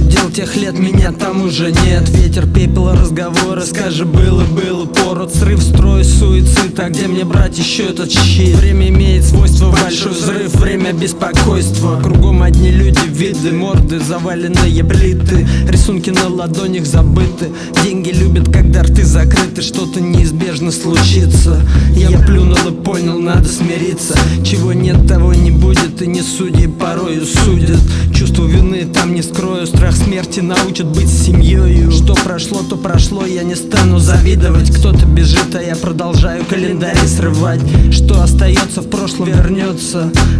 дел тех лет Меня там уже нет. Ветер, пепел, разговоры Скажи, было, было пород. Срыв, строй, суицид А где мне брать еще этот щит? Время имеет свойство Большой взрыв, время беспокойства. Кругом одни люди, виды, морды Заваленные плиты. Рисунки на ладонях забыты. Деньги любят, когда рты закрыты. Что-то неизбежно случится. Я плюнул и понял, надо смириться. Чего нет, того не будет И не судьи порою судят вины там не скрою. Страх смерти научит быть семьей Что прошло, то прошло Я не стану завидовать. Кто-то бежит, а я продолжаю календарь срывать. Что остается в прошлом вернется